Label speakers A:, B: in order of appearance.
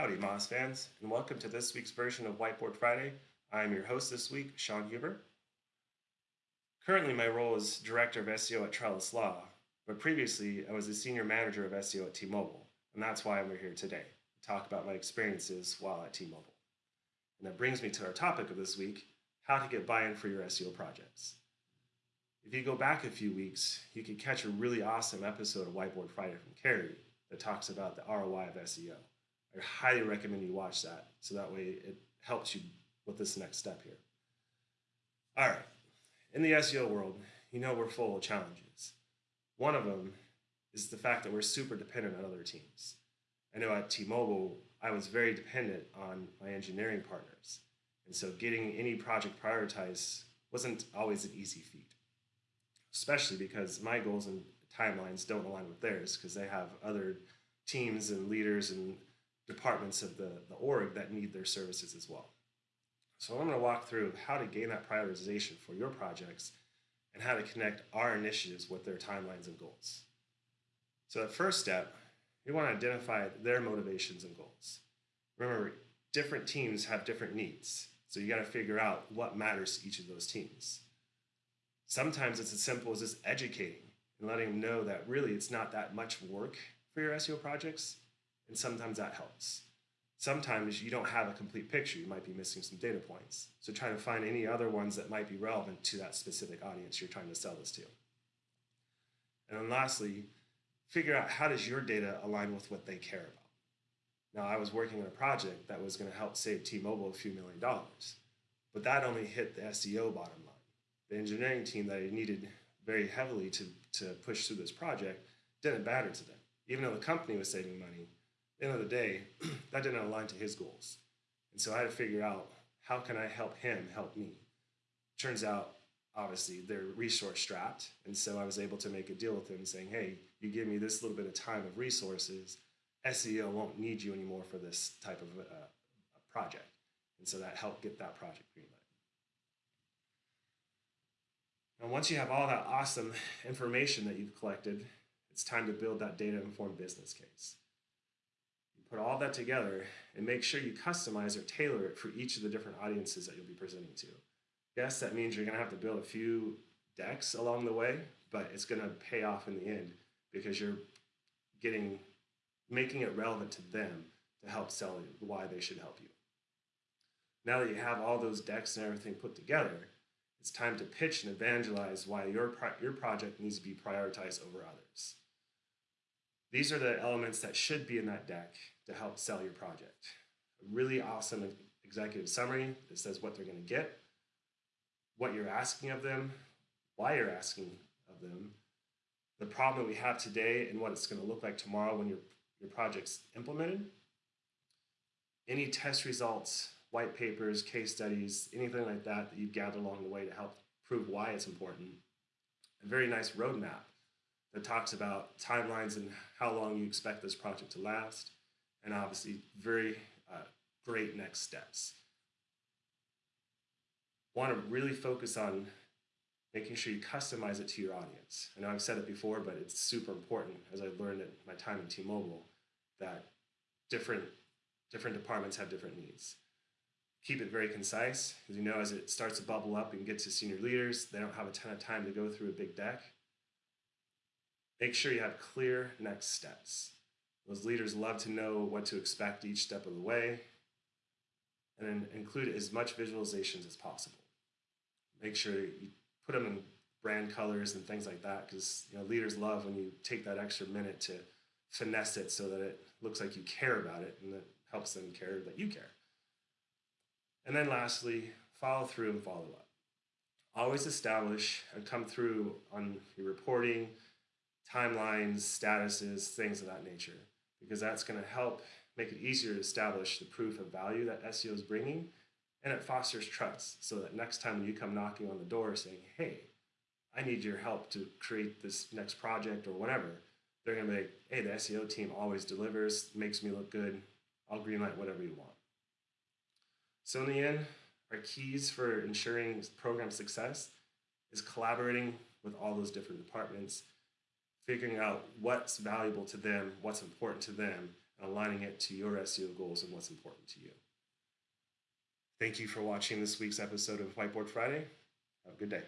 A: Howdy, Moz fans, and welcome to this week's version of Whiteboard Friday. I'm your host this week, Sean Huber. Currently, my role is Director of SEO at Trellis Law, but previously I was a Senior Manager of SEO at T-Mobile, and that's why we're here today, to talk about my experiences while at T-Mobile. And that brings me to our topic of this week, how to get buy-in for your SEO projects. If you go back a few weeks, you could catch a really awesome episode of Whiteboard Friday from Carrie that talks about the ROI of SEO. I highly recommend you watch that so that way it helps you with this next step here. All right, in the SEO world, you know we're full of challenges. One of them is the fact that we're super dependent on other teams. I know at T-Mobile, I was very dependent on my engineering partners. And so getting any project prioritized wasn't always an easy feat, especially because my goals and timelines don't align with theirs because they have other teams and leaders and departments of the, the org that need their services as well. So I'm going to walk through how to gain that prioritization for your projects and how to connect our initiatives with their timelines and goals. So the first step, you want to identify their motivations and goals. Remember, different teams have different needs. So you got to figure out what matters to each of those teams. Sometimes it's as simple as just educating and letting them know that really it's not that much work for your SEO projects, and sometimes that helps. Sometimes you don't have a complete picture, you might be missing some data points. So try to find any other ones that might be relevant to that specific audience you're trying to sell this to. And then lastly, figure out how does your data align with what they care about. Now, I was working on a project that was going to help save T-Mobile a few million dollars, but that only hit the SEO bottom line. The engineering team that I needed very heavily to, to push through this project didn't matter to them. Even though the company was saving money, the end of the day, that didn't align to his goals. And so I had to figure out how can I help him help me. Turns out, obviously, they're resource strapped. And so I was able to make a deal with them saying, hey, you give me this little bit of time of resources, SEO won't need you anymore for this type of uh, a project. And so that helped get that project greenlit. And once you have all that awesome information that you've collected, it's time to build that data-informed business case. Put all that together and make sure you customize or tailor it for each of the different audiences that you'll be presenting to. Yes, that means you're gonna have to build a few decks along the way, but it's gonna pay off in the end because you're getting, making it relevant to them to help sell you why they should help you. Now that you have all those decks and everything put together, it's time to pitch and evangelize why your, your project needs to be prioritized over others. These are the elements that should be in that deck to help sell your project. A really awesome executive summary that says what they're going to get, what you're asking of them, why you're asking of them, the problem that we have today and what it's going to look like tomorrow when your, your project's implemented, any test results white papers, case studies, anything like that that you've gathered along the way to help prove why it's important. A very nice roadmap that talks about timelines and how long you expect this project to last, and obviously very uh, great next steps. Want to really focus on making sure you customize it to your audience. I know I've said it before, but it's super important as I learned at my time at T-Mobile that different, different departments have different needs keep it very concise As you know as it starts to bubble up and get to senior leaders, they don't have a ton of time to go through a big deck. Make sure you have clear next steps. Those leaders love to know what to expect each step of the way and include as much visualizations as possible. Make sure you put them in brand colors and things like that because you know leaders love when you take that extra minute to finesse it so that it looks like you care about it and that helps them care that you care. And then lastly, follow through and follow up. Always establish and come through on your reporting, timelines, statuses, things of that nature, because that's going to help make it easier to establish the proof of value that SEO is bringing, and it fosters trust so that next time you come knocking on the door saying, hey, I need your help to create this next project or whatever, they're going to be like, hey, the SEO team always delivers, makes me look good, I'll greenlight whatever you want. So in the end, our keys for ensuring program success is collaborating with all those different departments, figuring out what's valuable to them, what's important to them, and aligning it to your SEO goals and what's important to you. Thank you for watching this week's episode of Whiteboard Friday. Have a good day.